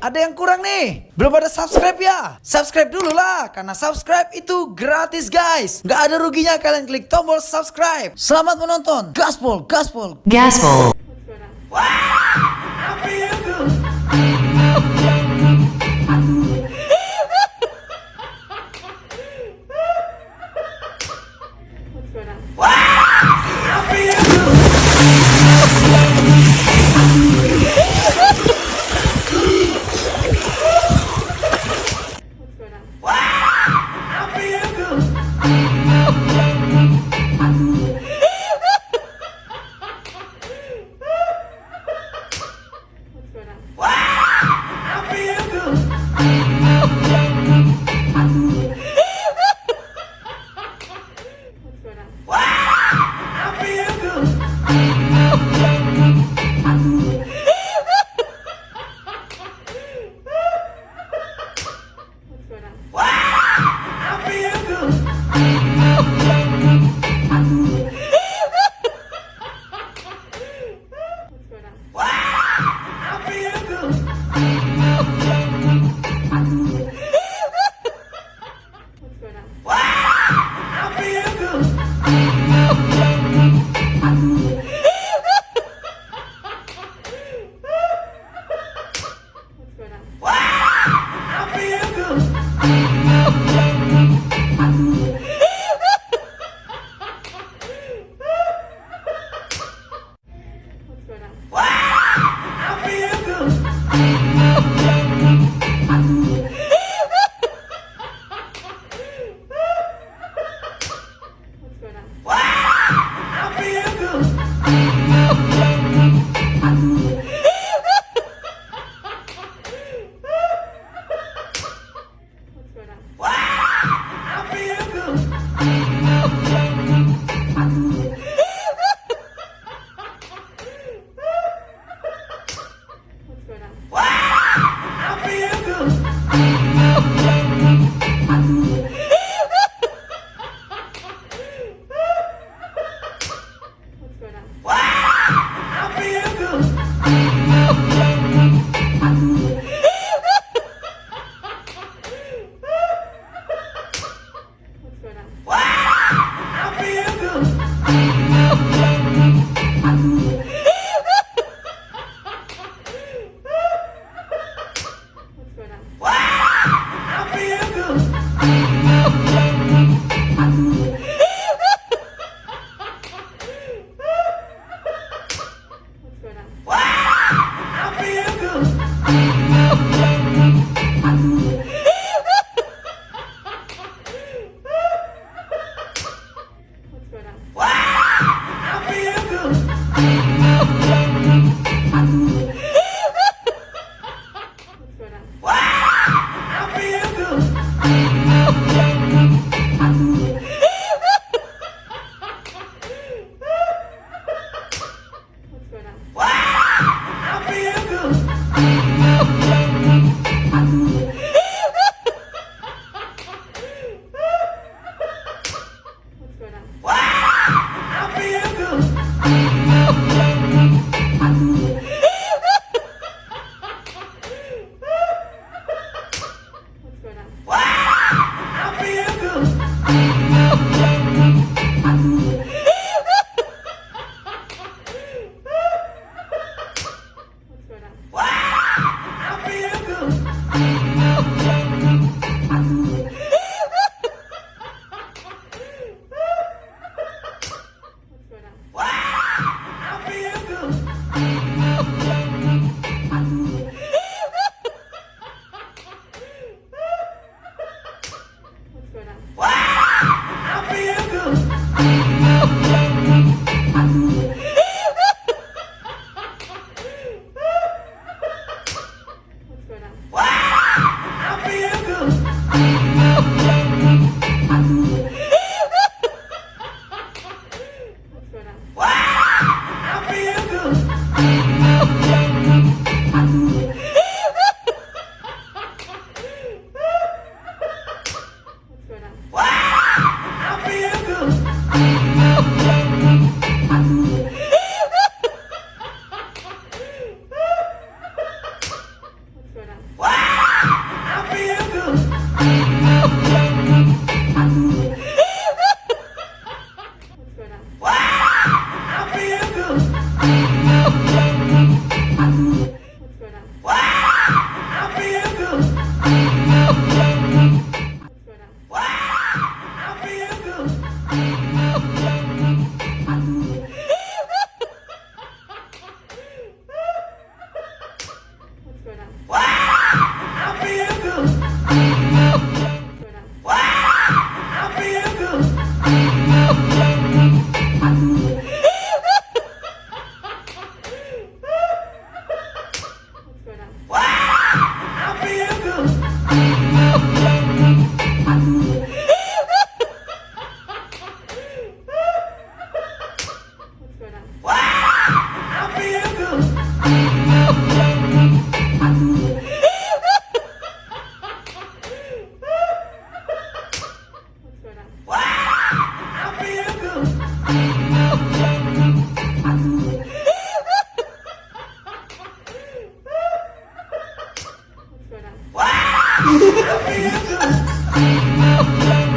ada yang kurang nih. Belum ada subscribe ya? Subscribe dulu lah, karena subscribe itu gratis guys. Nggak ada ruginya kalian klik tombol subscribe. Selamat menonton. Gaspol, gaspol. Gaspol. What? Oh, Oh, my God.